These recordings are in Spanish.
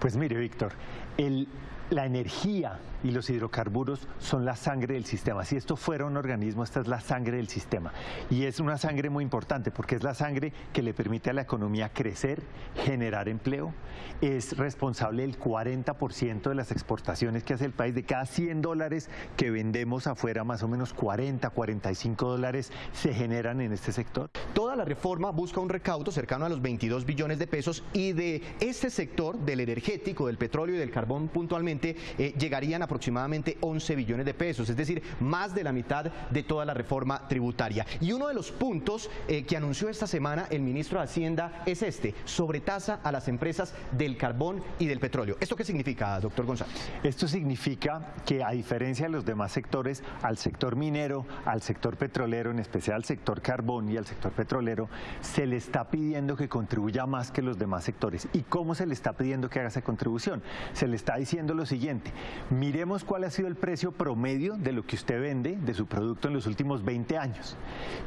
Pues mire, Víctor, el, la energía y los hidrocarburos son la sangre del sistema. Si esto fuera un organismo, esta es la sangre del sistema. Y es una sangre muy importante porque es la sangre que le permite a la economía crecer, generar empleo. Es responsable del 40% de las exportaciones que hace el país. De cada 100 dólares que vendemos afuera, más o menos 40, 45 dólares se generan en este sector. Toda la reforma busca un recaudo cercano a los 22 billones de pesos y de este sector, del energético, del petróleo y del carbón puntualmente, eh, llegarían aproximadamente 11 billones de pesos, es decir, más de la mitad de toda la reforma tributaria. Y uno de los puntos eh, que anunció esta semana el ministro de Hacienda es este, sobretasa a las empresas del carbón y del petróleo. ¿Esto qué significa, doctor González? Esto significa que a diferencia de los demás sectores, al sector minero, al sector petrolero, en especial al sector carbón y al sector petrolero, se le está pidiendo que contribuya más que los demás sectores. ¿Y cómo se le está pidiendo que haga esa contribución? Se le está diciendo lo siguiente, miremos cuál ha sido el precio promedio de lo que usted vende, de su producto en los últimos 20 años.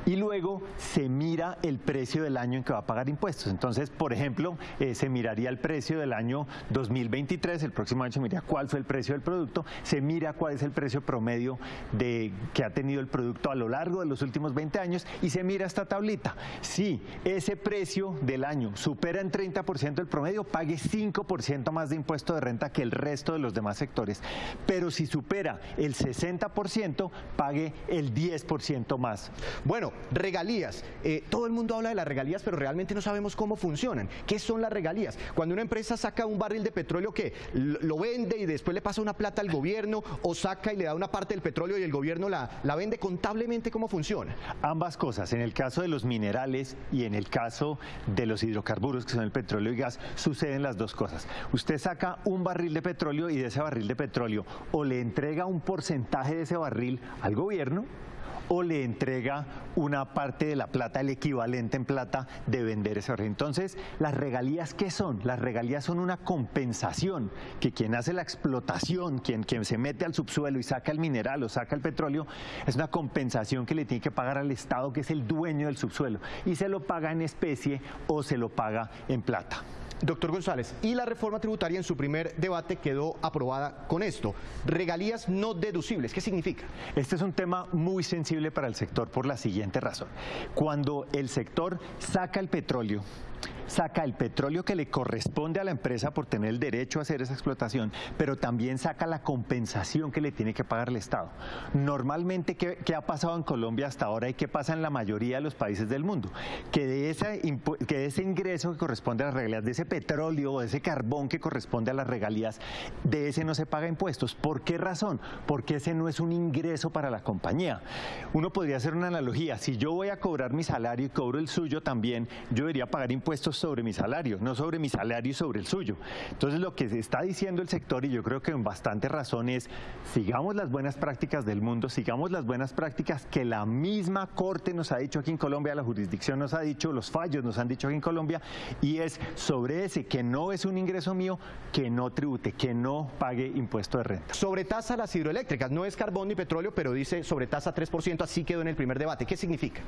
Y luego se mira el precio del año en que va a pagar impuestos. Entonces, por ejemplo, eh, se miraría el precio del año 2023, el próximo año se miraría cuál fue el precio del producto, se mira cuál es el precio promedio de, que ha tenido el producto a lo largo de los últimos 20 años y se mira esta tablita. Si ese precio del año supera en 30% el promedio, pague 5% más de impuesto de renta que el resto de los demás sectores. Pero si supera el 60%, pague el 10% más. Bueno, regalías. Eh, todo el mundo habla de las regalías, pero realmente no sabemos cómo funcionan. ¿Qué son las regalías? Cuando una empresa saca un barril de petróleo, ¿qué? Lo vende y después le pasa una plata al gobierno o saca y le da una parte del petróleo y el gobierno la, la vende contablemente, ¿cómo funciona? Ambas cosas. En el caso de los minerales y en el caso de los hidrocarburos, que son el petróleo y gas, suceden las dos cosas. Usted saca un barril de petróleo y de ese barril de petróleo o le entrega un porcentaje de ese barril al gobierno o le entrega una parte de la plata, el equivalente en plata de vender ese barril. Entonces, ¿las regalías qué son? Las regalías son una compensación que quien hace la explotación, quien, quien se mete al subsuelo y saca el mineral o saca el petróleo, es una compensación que le tiene que pagar al Estado, que es el dueño del subsuelo, y se lo paga en especie o se lo paga en plata. Doctor González, y la reforma tributaria en su primer debate quedó aprobada con esto. Regalías no deducibles, ¿qué significa? Este es un tema muy sensible para el sector por la siguiente razón. Cuando el sector saca el petróleo, saca el petróleo que le corresponde a la empresa por tener el derecho a hacer esa explotación, pero también saca la compensación que le tiene que pagar el Estado. Normalmente, ¿qué, ha pasado en Colombia hasta ahora y qué pasa en la mayoría de los países del mundo? Que de, ese, que de ese ingreso que corresponde a las regalías, de ese petróleo ese carbón que corresponde a las regalías, de ese no se paga impuestos. ¿Por qué razón? Porque ese no es un ingreso para la compañía. Uno podría hacer una analogía. Si yo voy a cobrar mi salario y cobro el suyo también, yo debería pagar impuestos sobre mi salario, no sobre mi salario y sobre el suyo. Entonces lo que se está diciendo el sector, y yo creo que en bastante razón, es sigamos las buenas prácticas del mundo, sigamos las buenas prácticas que la misma Corte nos ha dicho aquí en Colombia, la jurisdicción nos ha dicho, los fallos nos han dicho aquí en Colombia, y es sobre ese que no es un ingreso mío, que no tribute, que no pague impuesto de renta. Sobre tasa las hidroeléctricas, no es carbón ni petróleo, pero dice sobre tasa 3%, así quedó en el primer debate. ¿Qué significa?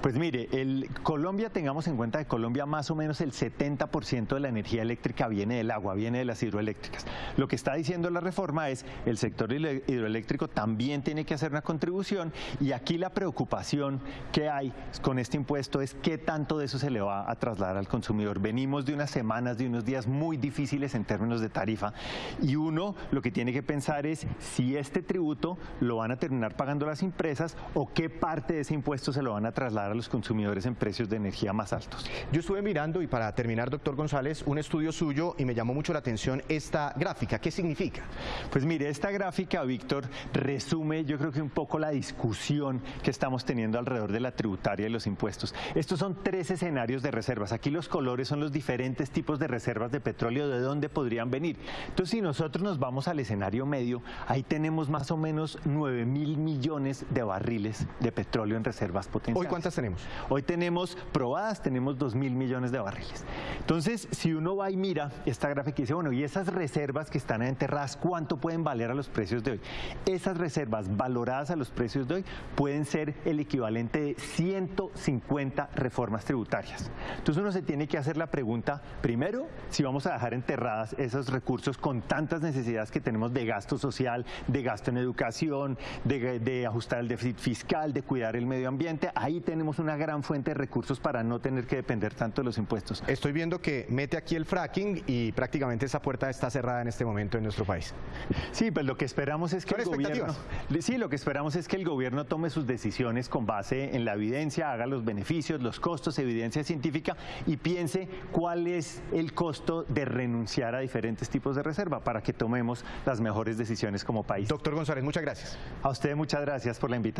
Pues mire, el Colombia, tengamos en cuenta que Colombia más o menos el 70% de la energía eléctrica viene del agua, viene de las hidroeléctricas. Lo que está diciendo la reforma es el sector hidroeléctrico también tiene que hacer una contribución y aquí la preocupación que hay con este impuesto es qué tanto de eso se le va a trasladar al consumidor. Venimos de unas semanas, de unos días muy difíciles en términos de tarifa y uno lo que tiene que pensar es si este tributo lo van a terminar pagando las empresas o qué parte de ese impuesto se lo van a trasladar a los consumidores en precios de energía más altos. Yo estuve mirando y para terminar, doctor González, un estudio suyo y me llamó mucho la atención esta gráfica. ¿Qué significa? Pues mire, esta gráfica, Víctor, resume yo creo que un poco la discusión que estamos teniendo alrededor de la tributaria y los impuestos. Estos son tres escenarios de reservas. Aquí los colores son los diferentes tipos de reservas de petróleo, de dónde podrían venir. Entonces, si nosotros nos vamos al escenario medio, ahí tenemos más o menos 9 mil millones de barriles de petróleo en reservas potenciales. ¿Hoy cuántas tenemos? Hoy tenemos probadas, tenemos 2 mil millones de barriles. Entonces, si uno va y mira esta gráfica y dice, bueno, y esas reservas que que están enterradas, ¿cuánto pueden valer a los precios de hoy? Esas reservas valoradas a los precios de hoy pueden ser el equivalente de 150 reformas tributarias. Entonces uno se tiene que hacer la pregunta, primero, si vamos a dejar enterradas esos recursos con tantas necesidades que tenemos de gasto social, de gasto en educación, de, de ajustar el déficit fiscal, de cuidar el medio ambiente, ahí tenemos una gran fuente de recursos para no tener que depender tanto de los impuestos. Estoy viendo que mete aquí el fracking y prácticamente esa puerta está cerrada en este momento en nuestro país. Sí, pues lo que esperamos es que ¿Son el gobierno, sí, lo que esperamos es que el gobierno tome sus decisiones con base en la evidencia, haga los beneficios, los costos, evidencia científica y piense cuál es el costo de renunciar a diferentes tipos de reserva para que tomemos las mejores decisiones como país. Doctor González, muchas gracias. A usted muchas gracias por la invitación.